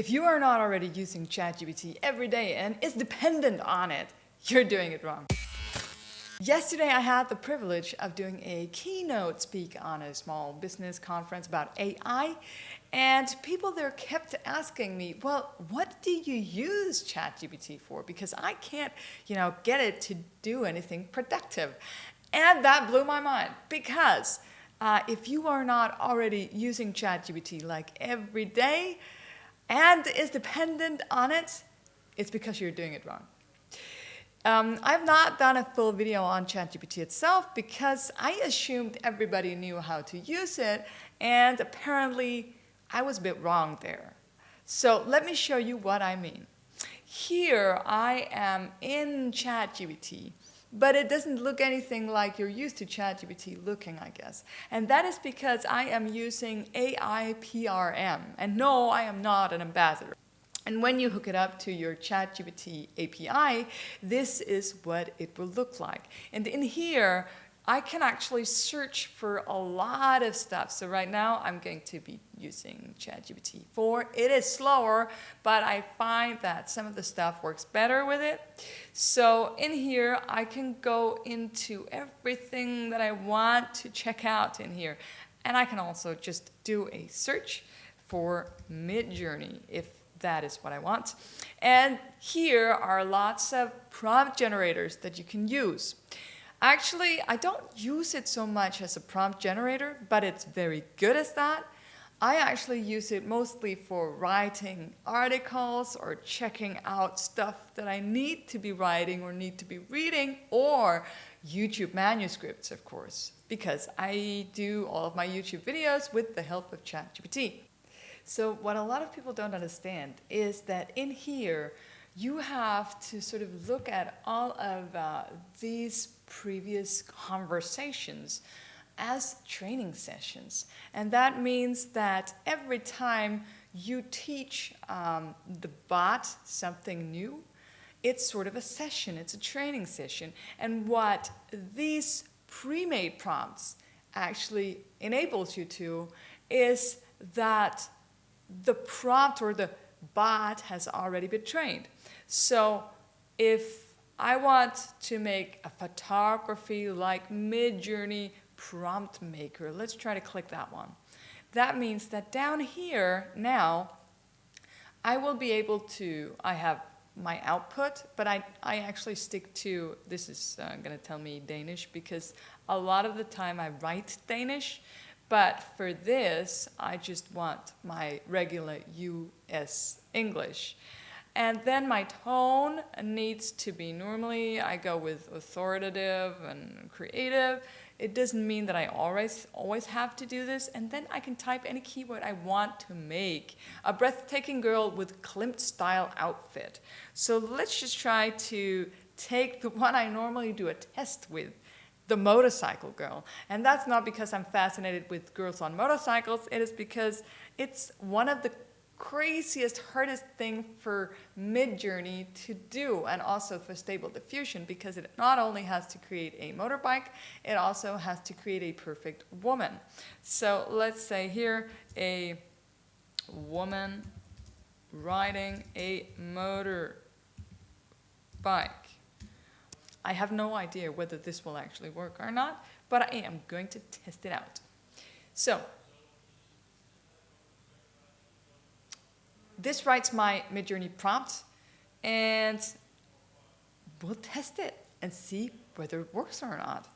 If you are not already using ChatGPT every day and is dependent on it, you're doing it wrong. Yesterday I had the privilege of doing a keynote speak on a small business conference about AI and people there kept asking me, well, what do you use ChatGPT for? Because I can't, you know, get it to do anything productive. And that blew my mind because uh, if you are not already using ChatGPT like every day, and is dependent on it, it's because you're doing it wrong. Um, I've not done a full video on ChatGPT itself because I assumed everybody knew how to use it, and apparently I was a bit wrong there. So let me show you what I mean. Here I am in ChatGPT, but it doesn't look anything like you're used to ChatGPT looking, I guess. And that is because I am using AIPRM. And no, I am not an ambassador. And when you hook it up to your ChatGPT API, this is what it will look like. And in here, I can actually search for a lot of stuff. So right now I'm going to be using ChatGPT 4. It is slower, but I find that some of the stuff works better with it. So in here, I can go into everything that I want to check out in here. And I can also just do a search for Midjourney if that is what I want. And here are lots of prompt generators that you can use. Actually, I don't use it so much as a prompt generator, but it's very good as that. I actually use it mostly for writing articles or checking out stuff that I need to be writing or need to be reading or YouTube manuscripts, of course, because I do all of my YouTube videos with the help of ChatGPT. So what a lot of people don't understand is that in here, you have to sort of look at all of uh, these previous conversations as training sessions. And that means that every time you teach um, the bot something new, it's sort of a session, it's a training session. And what these pre-made prompts actually enables you to is that the prompt or the bot has already been trained. So if I want to make a photography like Midjourney prompt maker. Let's try to click that one. That means that down here now, I will be able to, I have my output, but I, I actually stick to, this is uh, going to tell me Danish because a lot of the time I write Danish, but for this, I just want my regular US English. And then my tone needs to be normally, I go with authoritative and creative. It doesn't mean that I always, always have to do this. And then I can type any keyword I want to make. A breathtaking girl with Klimt style outfit. So let's just try to take the one I normally do a test with the motorcycle girl. And that's not because I'm fascinated with girls on motorcycles, it is because it's one of the craziest, hardest thing for Midjourney to do and also for Stable Diffusion because it not only has to create a motorbike, it also has to create a perfect woman. So let's say here a woman riding a motorbike. I have no idea whether this will actually work or not, but I am going to test it out. So this writes my Midjourney prompt, and we'll test it and see whether it works or not.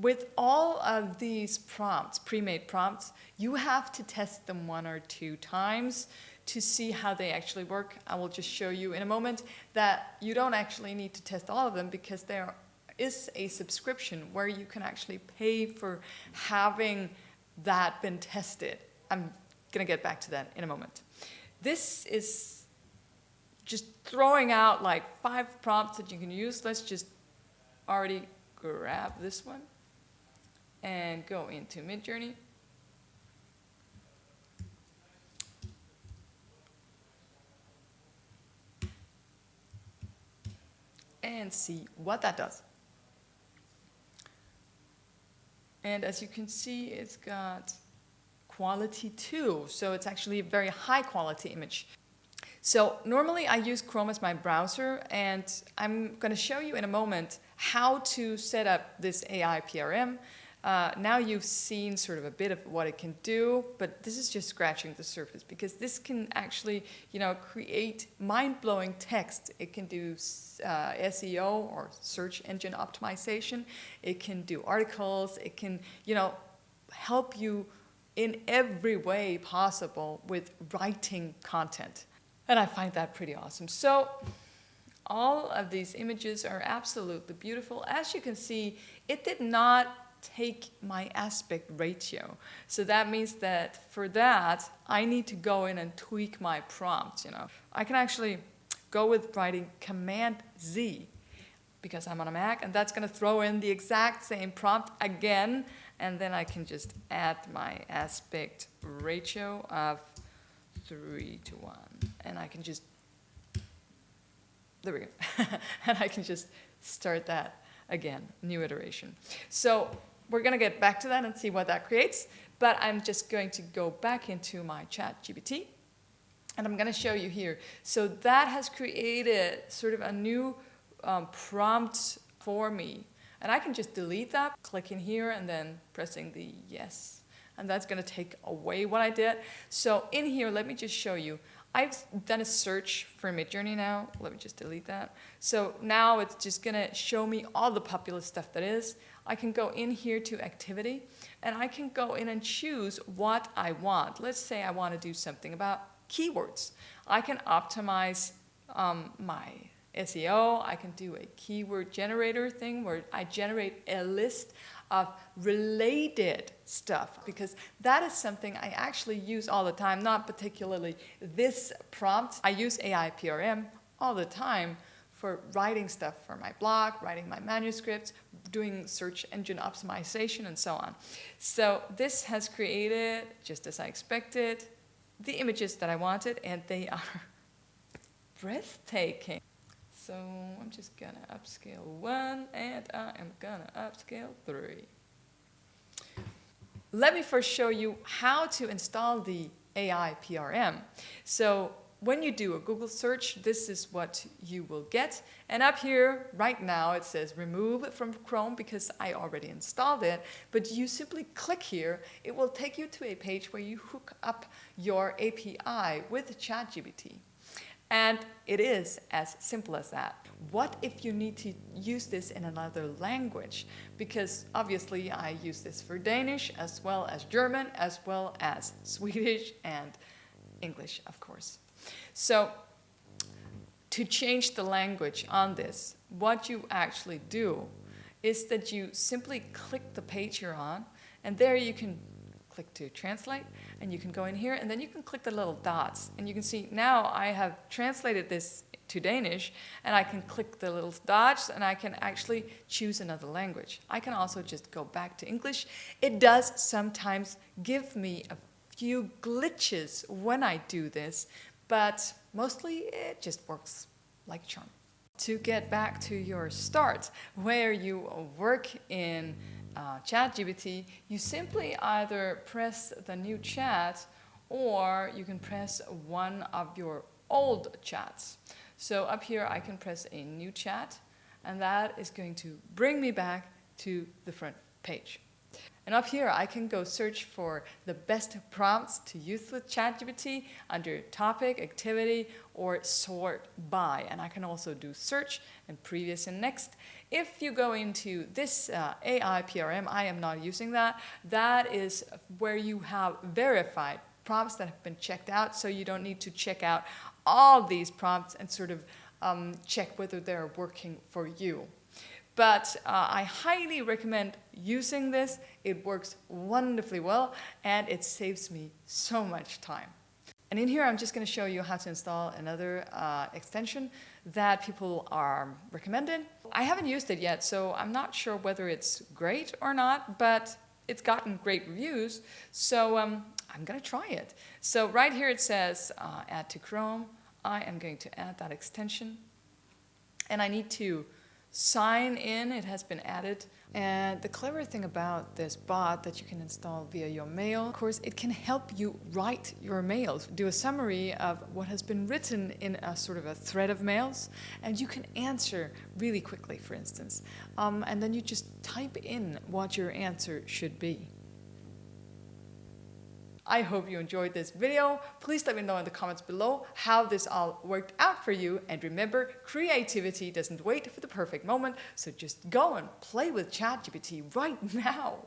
With all of these prompts, pre-made prompts, you have to test them one or two times to see how they actually work. I will just show you in a moment that you don't actually need to test all of them because there is a subscription where you can actually pay for having that been tested. I'm going to get back to that in a moment. This is just throwing out like five prompts that you can use. Let's just already grab this one and go into Midjourney. and see what that does. And as you can see, it's got quality too. So it's actually a very high quality image. So normally I use Chrome as my browser and I'm going to show you in a moment how to set up this AI PRM. Uh, now you've seen sort of a bit of what it can do, but this is just scratching the surface because this can actually, you know, create mind-blowing text. It can do uh, SEO or search engine optimization. It can do articles. It can, you know, help you in every way possible with writing content. And I find that pretty awesome. So all of these images are absolutely beautiful. As you can see, it did not take my aspect ratio. So that means that for that, I need to go in and tweak my prompt, you know. I can actually go with writing Command Z because I'm on a Mac, and that's gonna throw in the exact same prompt again, and then I can just add my aspect ratio of three to one and I can just, there we go. and I can just start that again, new iteration. So we're gonna get back to that and see what that creates, but I'm just going to go back into my chat GPT and I'm gonna show you here. So that has created sort of a new um, prompt for me. And I can just delete that, clicking here and then pressing the yes. And that's gonna take away what I did. So in here, let me just show you. I've done a search for Midjourney now. Let me just delete that. So now it's just gonna show me all the popular stuff that is. I can go in here to activity and I can go in and choose what I want. Let's say I want to do something about keywords. I can optimize um, my SEO. I can do a keyword generator thing where I generate a list of related stuff because that is something I actually use all the time, not particularly this prompt. I use AI PRM all the time for writing stuff for my blog, writing my manuscripts, doing search engine optimization and so on. So this has created, just as I expected, the images that I wanted and they are breathtaking. So I'm just gonna upscale one and I am gonna upscale three. Let me first show you how to install the AI PRM. So when you do a Google search, this is what you will get. And up here, right now, it says remove from Chrome because I already installed it. But you simply click here. It will take you to a page where you hook up your API with ChatGPT. And it is as simple as that. What if you need to use this in another language? Because obviously I use this for Danish as well as German as well as Swedish and English, of course. So to change the language on this, what you actually do is that you simply click the page you're on and there you can click to translate and you can go in here and then you can click the little dots and you can see now I have translated this to Danish and I can click the little dots and I can actually choose another language. I can also just go back to English. It does sometimes give me a few glitches when I do this, but mostly it just works like charm. To get back to your start, where you work in uh, ChatGPT, you simply either press the new chat or you can press one of your old chats. So up here I can press a new chat and that is going to bring me back to the front page. And up here, I can go search for the best prompts to use with ChatGPT under topic, activity, or sort by. And I can also do search and previous and next. If you go into this uh, AI PRM, I am not using that. That is where you have verified prompts that have been checked out, so you don't need to check out all these prompts and sort of um, check whether they're working for you. But uh, I highly recommend using this. It works wonderfully well and it saves me so much time. And in here, I'm just going to show you how to install another uh, extension that people are recommending. I haven't used it yet, so I'm not sure whether it's great or not, but it's gotten great reviews, so um, I'm going to try it. So right here it says uh, add to Chrome. I am going to add that extension, and I need to sign in. It has been added And the clever thing about this bot that you can install via your mail, of course, it can help you write your mails, do a summary of what has been written in a sort of a thread of mails, and you can answer really quickly, for instance. Um, and then you just type in what your answer should be. I hope you enjoyed this video. Please let me know in the comments below how this all worked out for you. And remember, creativity doesn't wait for the perfect moment. So just go and play with ChatGPT right now.